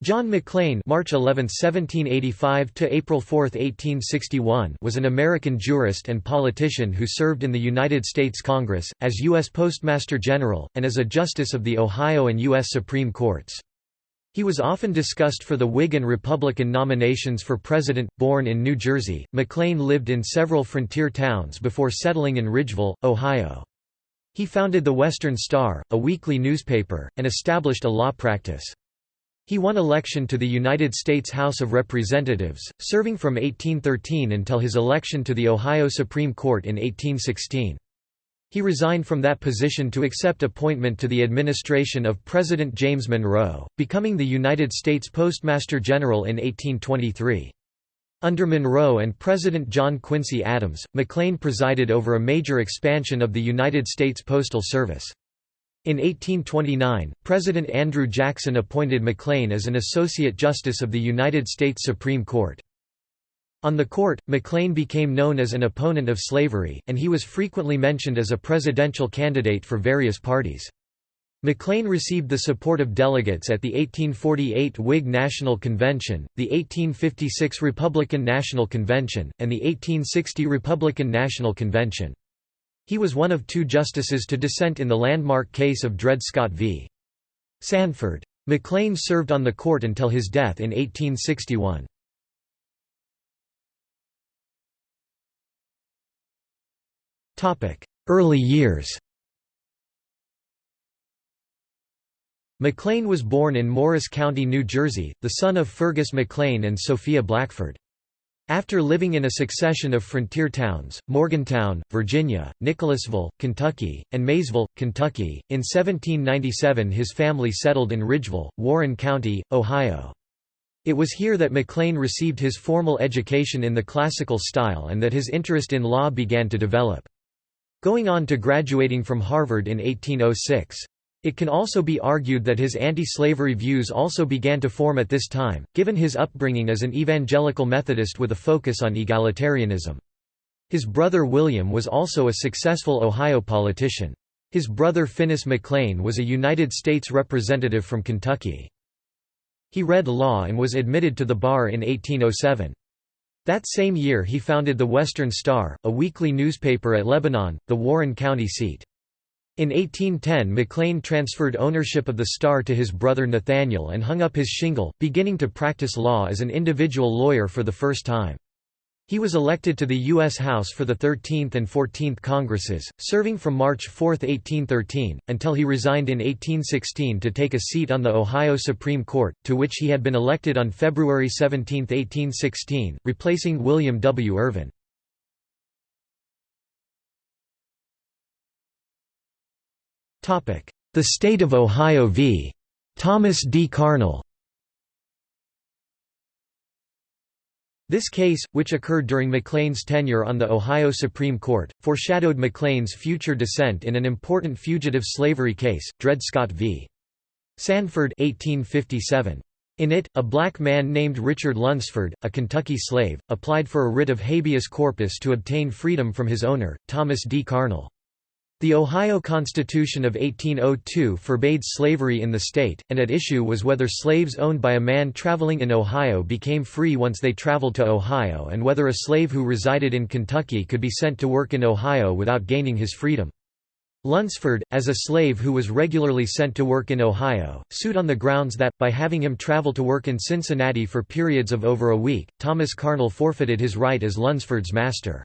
John McLean March 11, 1785 to April 4, 1861 was an American jurist and politician who served in the United States Congress, as U.S. Postmaster General, and as a Justice of the Ohio and U.S. Supreme Courts. He was often discussed for the Whig and Republican nominations for president. Born in New Jersey, McLean lived in several frontier towns before settling in Ridgeville, Ohio. He founded the Western Star, a weekly newspaper, and established a law practice. He won election to the United States House of Representatives, serving from 1813 until his election to the Ohio Supreme Court in 1816. He resigned from that position to accept appointment to the administration of President James Monroe, becoming the United States Postmaster General in 1823. Under Monroe and President John Quincy Adams, McLean presided over a major expansion of the United States Postal Service. In 1829, President Andrew Jackson appointed McLean as an Associate Justice of the United States Supreme Court. On the court, McLean became known as an opponent of slavery, and he was frequently mentioned as a presidential candidate for various parties. McLean received the support of delegates at the 1848 Whig National Convention, the 1856 Republican National Convention, and the 1860 Republican National Convention. He was one of two justices to dissent in the landmark case of Dred Scott v. Sandford. McLean served on the court until his death in 1861. Early years McLean was born in Morris County, New Jersey, the son of Fergus McLean and Sophia Blackford. After living in a succession of frontier towns, Morgantown, Virginia, Nicholasville, Kentucky, and Maysville, Kentucky, in 1797 his family settled in Ridgeville, Warren County, Ohio. It was here that McLean received his formal education in the classical style and that his interest in law began to develop. Going on to graduating from Harvard in 1806. It can also be argued that his anti-slavery views also began to form at this time, given his upbringing as an evangelical Methodist with a focus on egalitarianism. His brother William was also a successful Ohio politician. His brother Finis McLean was a United States representative from Kentucky. He read law and was admitted to the bar in 1807. That same year he founded the Western Star, a weekly newspaper at Lebanon, the Warren County seat. In 1810 McLean transferred ownership of the Star to his brother Nathaniel and hung up his shingle, beginning to practice law as an individual lawyer for the first time. He was elected to the U.S. House for the 13th and 14th Congresses, serving from March 4, 1813, until he resigned in 1816 to take a seat on the Ohio Supreme Court, to which he had been elected on February 17, 1816, replacing William W. Irvin. The State of Ohio v. Thomas D. Carneal This case, which occurred during McLean's tenure on the Ohio Supreme Court, foreshadowed McLean's future dissent in an important fugitive slavery case, Dred Scott v. Sandford 1857. In it, a black man named Richard Lunsford, a Kentucky slave, applied for a writ of habeas corpus to obtain freedom from his owner, Thomas D. Carneal. The Ohio Constitution of 1802 forbade slavery in the state, and at issue was whether slaves owned by a man traveling in Ohio became free once they traveled to Ohio and whether a slave who resided in Kentucky could be sent to work in Ohio without gaining his freedom. Lunsford, as a slave who was regularly sent to work in Ohio, sued on the grounds that, by having him travel to work in Cincinnati for periods of over a week, Thomas Carneal forfeited his right as Lunsford's master.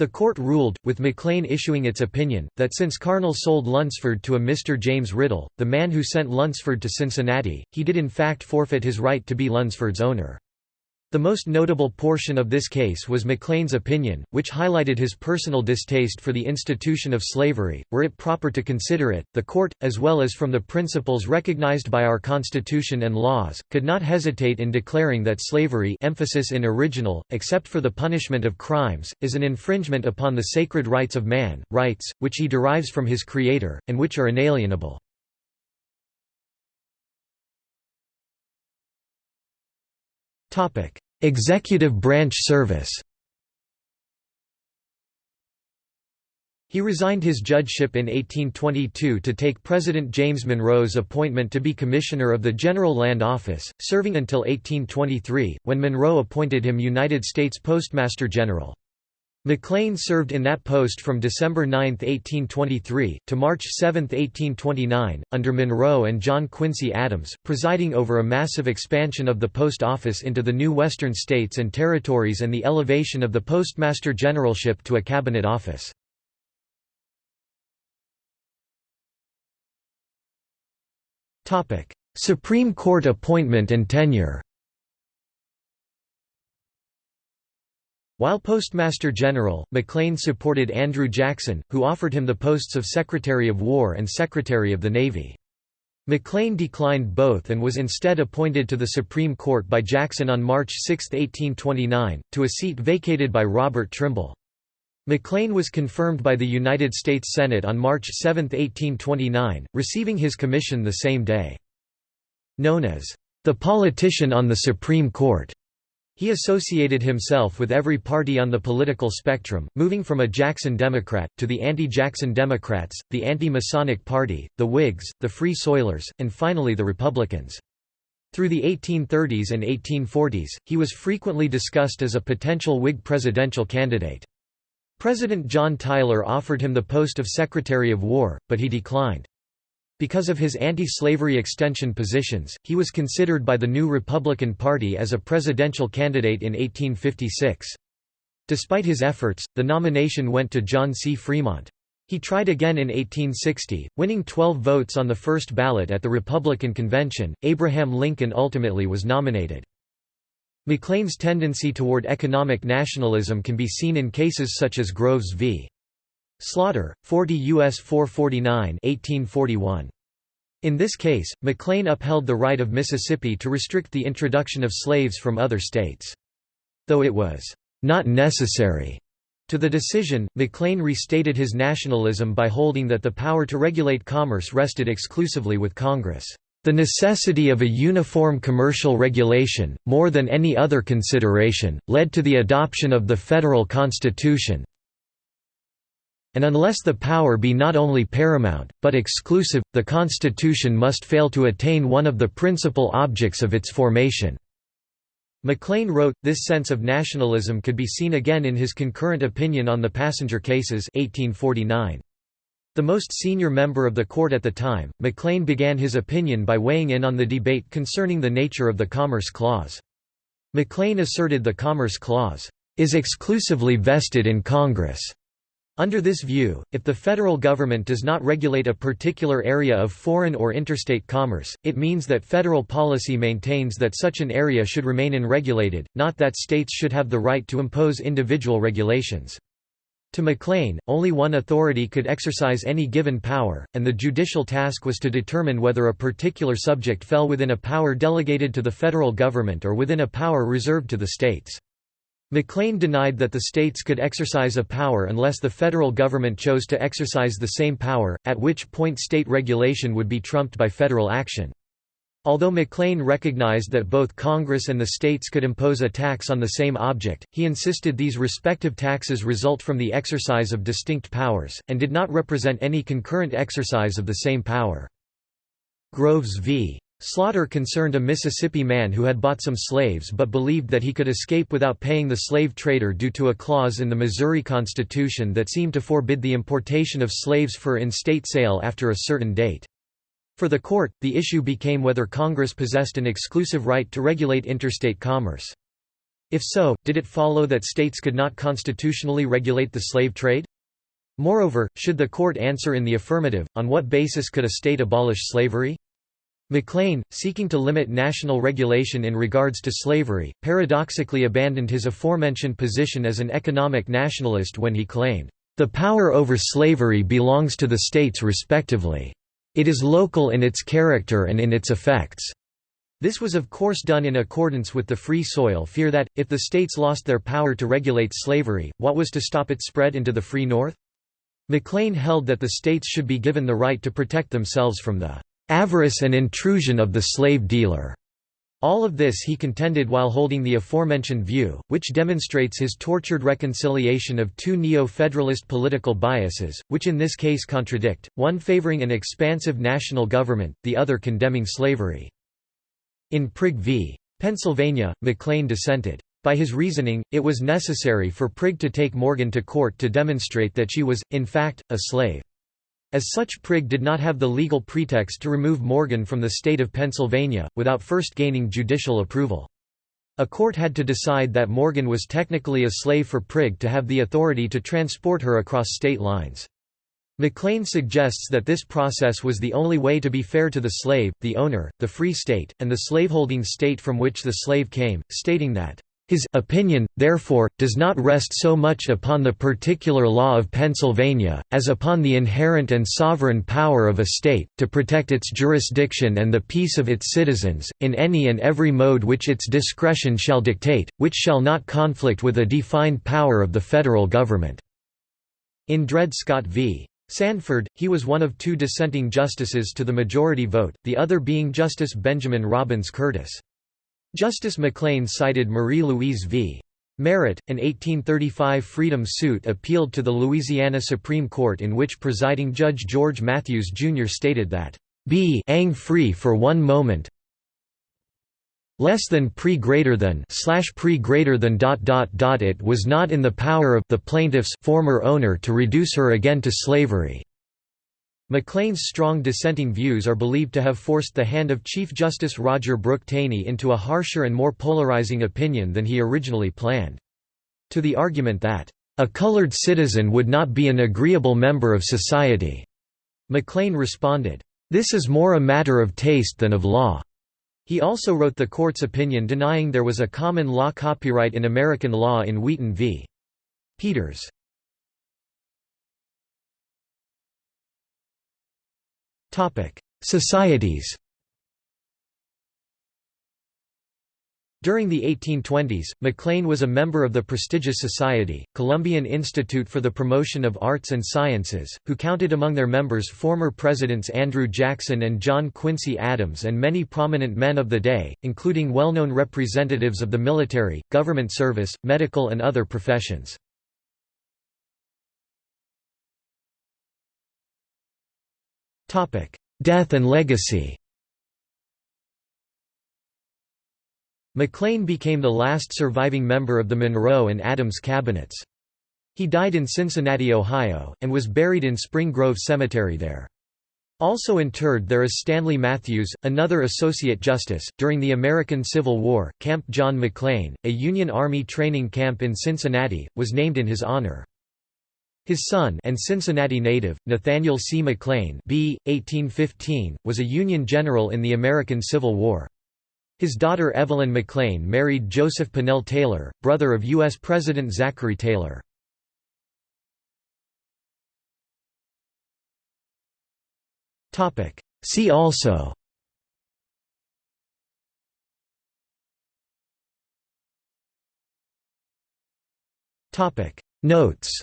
The court ruled, with McLean issuing its opinion, that since Carneal sold Lunsford to a Mr. James Riddle, the man who sent Lunsford to Cincinnati, he did in fact forfeit his right to be Lunsford's owner. The most notable portion of this case was McLean's opinion, which highlighted his personal distaste for the institution of slavery. Were it proper to consider it, the court, as well as from the principles recognized by our Constitution and laws, could not hesitate in declaring that slavery emphasis in original, except for the punishment of crimes, is an infringement upon the sacred rights of man, rights, which he derives from his Creator, and which are inalienable. Executive branch service He resigned his judgeship in 1822 to take President James Monroe's appointment to be Commissioner of the General Land Office, serving until 1823, when Monroe appointed him United States Postmaster General. McLean served in that post from December 9, 1823, to March 7, 1829, under Monroe and John Quincy Adams, presiding over a massive expansion of the post office into the new western states and territories and the elevation of the Postmaster Generalship to a cabinet office. Supreme Court appointment and tenure While Postmaster General, McLean supported Andrew Jackson, who offered him the posts of Secretary of War and Secretary of the Navy. McLean declined both and was instead appointed to the Supreme Court by Jackson on March 6, 1829, to a seat vacated by Robert Trimble. McLean was confirmed by the United States Senate on March 7, 1829, receiving his commission the same day. Known as the politician on the Supreme Court, he associated himself with every party on the political spectrum, moving from a Jackson Democrat, to the anti-Jackson Democrats, the anti-Masonic Party, the Whigs, the Free Soilers, and finally the Republicans. Through the 1830s and 1840s, he was frequently discussed as a potential Whig presidential candidate. President John Tyler offered him the post of Secretary of War, but he declined. Because of his anti-slavery extension positions, he was considered by the new Republican Party as a presidential candidate in 1856. Despite his efforts, the nomination went to John C. Fremont. He tried again in 1860, winning 12 votes on the first ballot at the Republican convention. Abraham Lincoln ultimately was nominated. McLean's tendency toward economic nationalism can be seen in cases such as Groves v. Slaughter, 40 U.S. 449 1841. In this case, McLean upheld the right of Mississippi to restrict the introduction of slaves from other states. Though it was not necessary to the decision, McLean restated his nationalism by holding that the power to regulate commerce rested exclusively with Congress. The necessity of a uniform commercial regulation, more than any other consideration, led to the adoption of the federal constitution, and unless the power be not only paramount, but exclusive, the constitution must fail to attain one of the principal objects of its formation." McLean wrote, this sense of nationalism could be seen again in his concurrent opinion on the passenger cases 1849. The most senior member of the court at the time, McLean began his opinion by weighing in on the debate concerning the nature of the Commerce Clause. McLean asserted the Commerce Clause, "...is exclusively vested in Congress." Under this view, if the federal government does not regulate a particular area of foreign or interstate commerce, it means that federal policy maintains that such an area should remain unregulated, not that states should have the right to impose individual regulations. To McLean, only one authority could exercise any given power, and the judicial task was to determine whether a particular subject fell within a power delegated to the federal government or within a power reserved to the states. McLean denied that the states could exercise a power unless the federal government chose to exercise the same power, at which point state regulation would be trumped by federal action. Although McLean recognized that both Congress and the states could impose a tax on the same object, he insisted these respective taxes result from the exercise of distinct powers, and did not represent any concurrent exercise of the same power. Groves v. Slaughter concerned a Mississippi man who had bought some slaves but believed that he could escape without paying the slave trader due to a clause in the Missouri Constitution that seemed to forbid the importation of slaves for in-state sale after a certain date. For the court, the issue became whether Congress possessed an exclusive right to regulate interstate commerce. If so, did it follow that states could not constitutionally regulate the slave trade? Moreover, should the court answer in the affirmative, on what basis could a state abolish slavery? McLean, seeking to limit national regulation in regards to slavery, paradoxically abandoned his aforementioned position as an economic nationalist when he claimed, "...the power over slavery belongs to the states respectively." It is local in its character and in its effects. This was of course done in accordance with the Free Soil fear that, if the states lost their power to regulate slavery, what was to stop its spread into the Free North? McLean held that the states should be given the right to protect themselves from the avarice and intrusion of the slave dealer. All of this he contended while holding the aforementioned view, which demonstrates his tortured reconciliation of two neo-federalist political biases, which in this case contradict, one favoring an expansive national government, the other condemning slavery. In Prigg v. Pennsylvania, McLean dissented. By his reasoning, it was necessary for Prigg to take Morgan to court to demonstrate that she was, in fact, a slave. As such Prigg did not have the legal pretext to remove Morgan from the state of Pennsylvania, without first gaining judicial approval. A court had to decide that Morgan was technically a slave for Prigg to have the authority to transport her across state lines. McLean suggests that this process was the only way to be fair to the slave, the owner, the free state, and the slaveholding state from which the slave came, stating that his opinion, therefore, does not rest so much upon the particular law of Pennsylvania, as upon the inherent and sovereign power of a state, to protect its jurisdiction and the peace of its citizens, in any and every mode which its discretion shall dictate, which shall not conflict with a defined power of the federal government." In Dred Scott v. Sandford, he was one of two dissenting justices to the majority vote, the other being Justice Benjamin Robbins Curtis. Justice McLean cited Marie-Louise v. Marot, an 1835 freedom suit appealed to the Louisiana Supreme Court in which presiding Judge George Matthews Jr. stated that, "...be ang free for one moment less than pre greater than slash pre greater than dot dot dot it was not in the power of the plaintiff's former owner to reduce her again to slavery." McLean's strong dissenting views are believed to have forced the hand of Chief Justice Roger Brooke Taney into a harsher and more polarizing opinion than he originally planned. To the argument that, "...a colored citizen would not be an agreeable member of society," McLean responded, "...this is more a matter of taste than of law." He also wrote the court's opinion denying there was a common law copyright in American law in Wheaton v. Peters. Societies During the 1820s, McLean was a member of the prestigious society, Columbian Institute for the Promotion of Arts and Sciences, who counted among their members former presidents Andrew Jackson and John Quincy Adams and many prominent men of the day, including well-known representatives of the military, government service, medical and other professions. Death and legacy McLean became the last surviving member of the Monroe and Adams cabinets. He died in Cincinnati, Ohio, and was buried in Spring Grove Cemetery there. Also interred there is Stanley Matthews, another Associate Justice. During the American Civil War, Camp John McLean, a Union Army training camp in Cincinnati, was named in his honor. His son and Cincinnati native, Nathaniel C. McLean b. 1815, was a Union general in the American Civil War. His daughter Evelyn McLean married Joseph Pannell Taylor, brother of U.S. President Zachary Taylor. See also Notes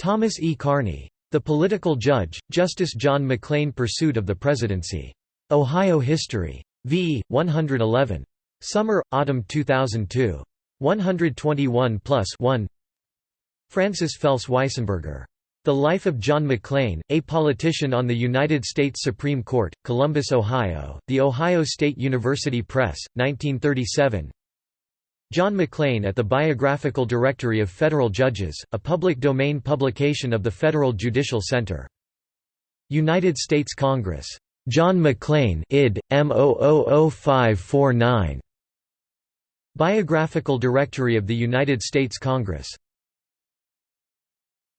Thomas E. Carney. The Political Judge, Justice John McLean Pursuit of the Presidency. Ohio History. v. 111. Summer, Autumn 2002. 121 plus 1 Francis Fels Weisenburger. The Life of John McLean, a Politician on the United States Supreme Court, Columbus, Ohio, The Ohio State University Press, 1937 John McLean at the Biographical Directory of Federal Judges, a public domain publication of the Federal Judicial Center. United States Congress. John McLean id. M000549. Biographical Directory of the United States Congress.